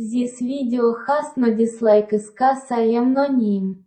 This video has no dislike is cause I am no name.